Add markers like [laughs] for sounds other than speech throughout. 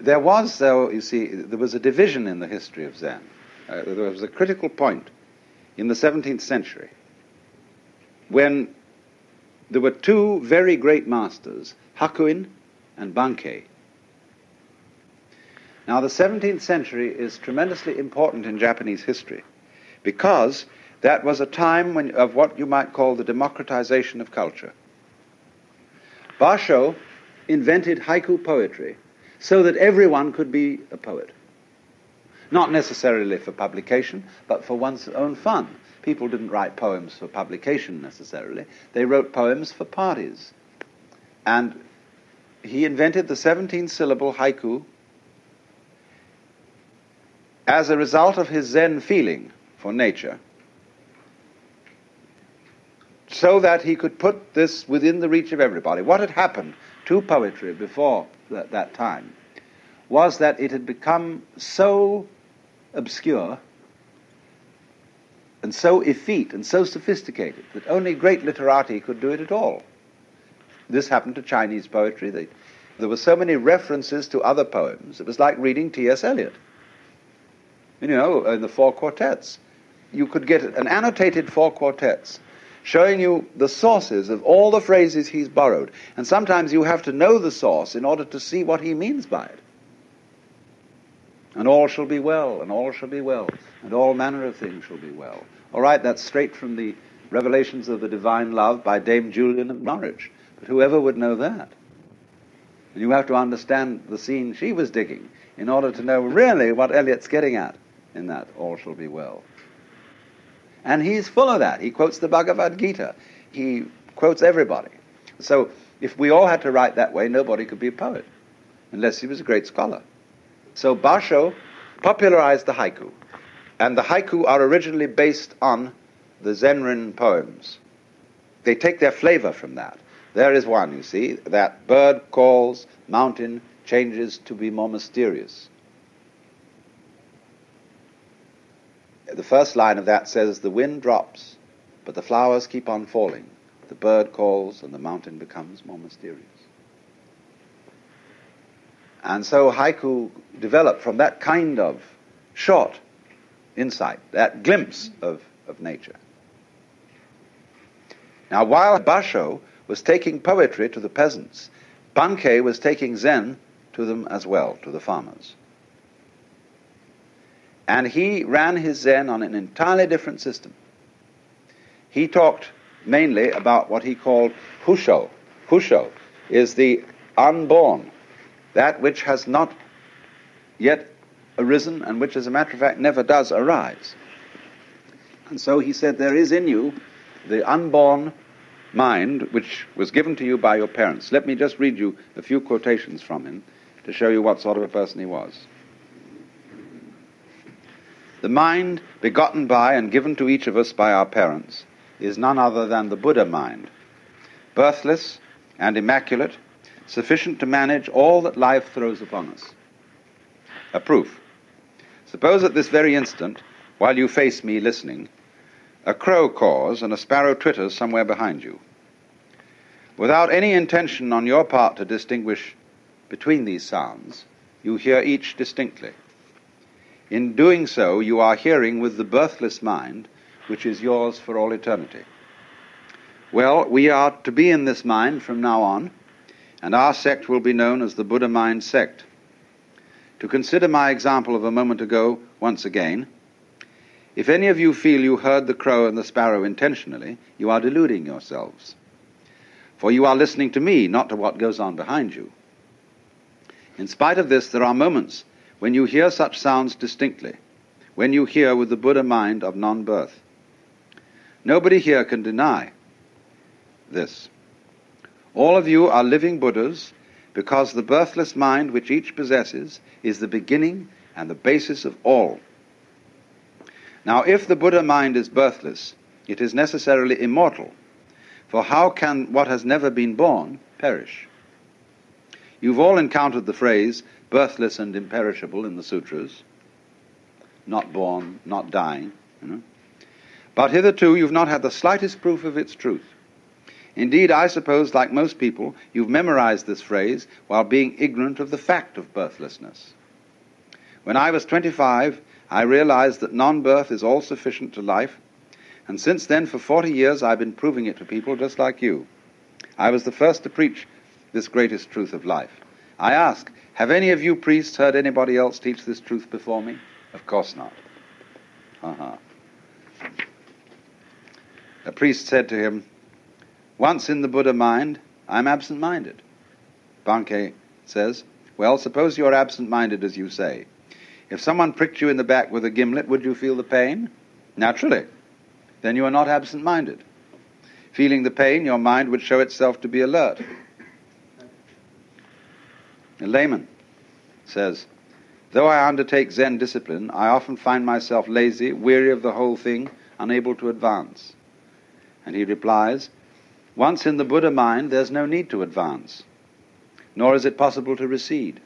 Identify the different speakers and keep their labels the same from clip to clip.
Speaker 1: There was, though, you see, there was a division in the history of Zen. Uh, there was a critical point in the 17th century when there were two very great masters, Hakuin and Bankei. Now, the 17th century is tremendously important in Japanese history because that was a time when, of what you might call the democratization of culture. Basho invented haiku poetry so that everyone could be a poet. Not necessarily for publication, but for one's own fun. People didn't write poems for publication necessarily, they wrote poems for parties. And he invented the 17 syllable haiku as a result of his Zen feeling for nature, so that he could put this within the reach of everybody. What had happened to poetry before that, that time was that it had become so obscure and so effete and so sophisticated that only great literati could do it at all. This happened to Chinese poetry. They, there were so many references to other poems. It was like reading T.S. Eliot. You know, uh, in the four quartets. You could get an annotated four quartets showing you the sources of all the phrases he's borrowed. And sometimes you have to know the source in order to see what he means by it. And all shall be well, and all shall be well, and all manner of things shall be well. All right, that's straight from the Revelations of the Divine Love by Dame Julian of Norwich. But whoever would know that? And you have to understand the scene she was digging in order to know really what Eliot's getting at in that all shall be well. And he's full of that. He quotes the Bhagavad Gita. He quotes everybody. So if we all had to write that way, nobody could be a poet unless he was a great scholar. So Basho popularized the haiku. And the haiku are originally based on the Zenrin poems. They take their flavor from that. There is one, you see, that bird calls, mountain changes to be more mysterious. The first line of that says, The wind drops, but the flowers keep on falling. The bird calls, and the mountain becomes more mysterious. And so haiku developed from that kind of short insight, that glimpse of, of nature. Now, while Basho was taking poetry to the peasants, Bankei was taking Zen to them as well, to the farmers. And he ran his Zen on an entirely different system. He talked mainly about what he called Fusho. Fusho is the unborn, that which has not yet arisen and which, as a matter of fact, never does arise. And so he said, There is in you the unborn mind which was given to you by your parents. Let me just read you a few quotations from him to show you what sort of a person he was. The mind begotten by and given to each of us by our parents is none other than the Buddha mind, birthless and immaculate, sufficient to manage all that life throws upon us. A proof. Suppose at this very instant, while you face me listening, a crow caws and a sparrow twitters somewhere behind you. Without any intention on your part to distinguish between these sounds, you hear each distinctly. In doing so, you are hearing with the birthless mind, which is yours for all eternity. Well, we are to be in this mind from now on, and our sect will be known as the Buddha Mind Sect. To consider my example of a moment ago once again, if any of you feel you heard the crow and the sparrow intentionally, you are deluding yourselves. For you are listening to me, not to what goes on behind you. In spite of this, there are moments when you hear such sounds distinctly, when you hear with the Buddha mind of non birth. Nobody here can deny this. All of you are living Buddhas because the birthless mind which each possesses is the beginning and the basis of all. Now, if the Buddha mind is birthless, it is necessarily immortal, for how can what has never been born perish? You've all encountered the phrase, birthless and imperishable in the sutras, not born, not dying. You know? But hitherto you've not had the slightest proof of its truth. Indeed, I suppose, like most people, you've memorized this phrase while being ignorant of the fact of birthlessness. When I was 25, I realized that non birth is all sufficient to life, and since then, for 40 years, I've been proving it to people just like you. I was the first to preach this greatest truth of life. I ask, have any of you priests heard anybody else teach this truth before me? Of course not. Uh-huh. A priest said to him, Once in the Buddha mind, I'm absent minded. Bankei says, Well, suppose you're absent minded as you say. If someone pricked you in the back with a gimlet, would you feel the pain? Naturally. Then you are not absent minded. Feeling the pain, your mind would show itself to be alert. A layman says, Though I undertake Zen discipline, I often find myself lazy, weary of the whole thing, unable to advance. And he replies, Once in the Buddha mind, there's no need to advance, nor is it possible to recede.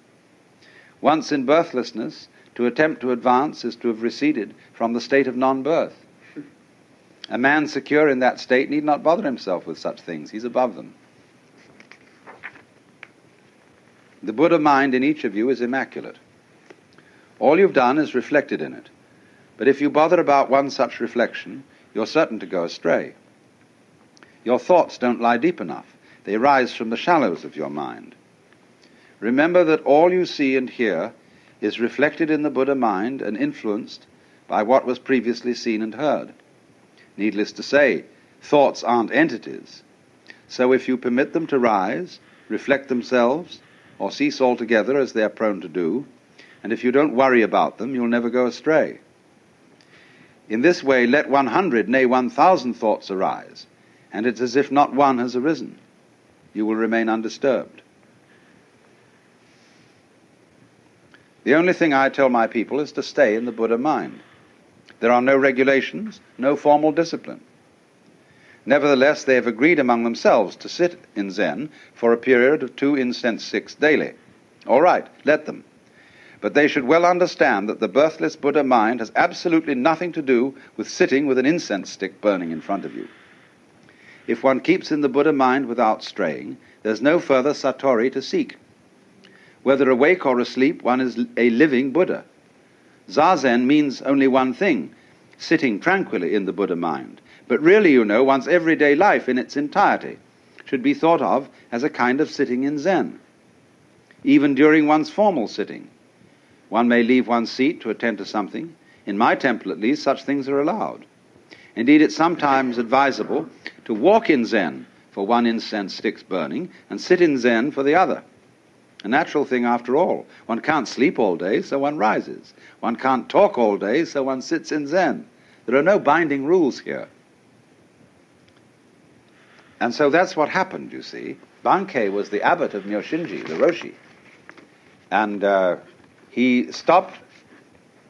Speaker 1: Once in birthlessness, to attempt to advance is to have receded from the state of non birth. A man secure in that state need not bother himself with such things, he's above them. The Buddha mind in each of you is immaculate. All you've done is reflected in it. But if you bother about one such reflection, you're certain to go astray. Your thoughts don't lie deep enough. They rise from the shallows of your mind. Remember that all you see and hear is reflected in the Buddha mind and influenced by what was previously seen and heard. Needless to say, thoughts aren't entities. So if you permit them to rise, reflect themselves, or cease altogether as they are prone to do, and if you don't worry about them, you'll never go astray. In this way, let 100, nay, 1,000 thoughts arise, and it's as if not one has arisen. You will remain undisturbed. The only thing I tell my people is to stay in the Buddha mind. There are no regulations, no formal discipline. Nevertheless, they have agreed among themselves to sit in Zen for a period of two incense sticks daily. All right, let them. But they should well understand that the birthless Buddha mind has absolutely nothing to do with sitting with an incense stick burning in front of you. If one keeps in the Buddha mind without straying, there's no further satori to seek. Whether awake or asleep, one is a living Buddha. Zazen means only one thing sitting tranquilly in the Buddha mind. But really, you know, one's everyday life in its entirety should be thought of as a kind of sitting in Zen. Even during one's formal sitting, one may leave one's seat to attend to something. In my temple, at least, such things are allowed. Indeed, it's sometimes advisable to walk in Zen for one incense stick's burning and sit in Zen for the other. A natural thing after all. One can't sleep all day, so one rises. One can't talk all day, so one sits in Zen. There are no binding rules here. And so that's what happened, you see. Bankei was the abbot of Myoshinji, the Roshi. And uh, he stopped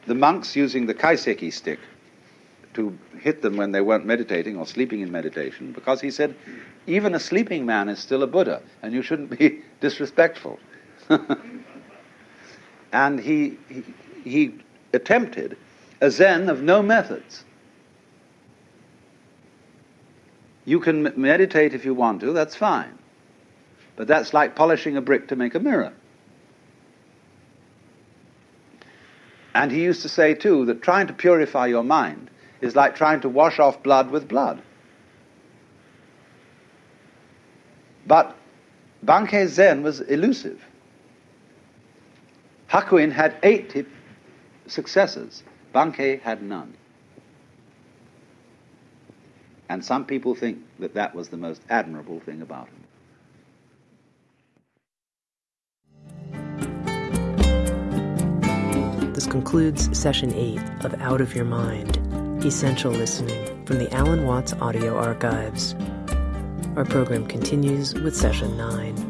Speaker 1: the monks using the kaiseki stick to hit them when they weren't meditating or sleeping in meditation because he said, even a sleeping man is still a Buddha, and you shouldn't be [laughs] disrespectful. [laughs] and he, he, he attempted a Zen of no methods. You can meditate if you want to, that's fine. But that's like polishing a brick to make a mirror. And he used to say, too, that trying to purify your mind is like trying to wash off blood with blood. But Bankei Zen was elusive. Hakuin had 80 successors. Bankei had none. And some people think that that was the most admirable thing about him.
Speaker 2: This concludes session 8 of Out of Your Mind Essential Listening from the Alan Watts Audio Archives. Our program continues with session 9.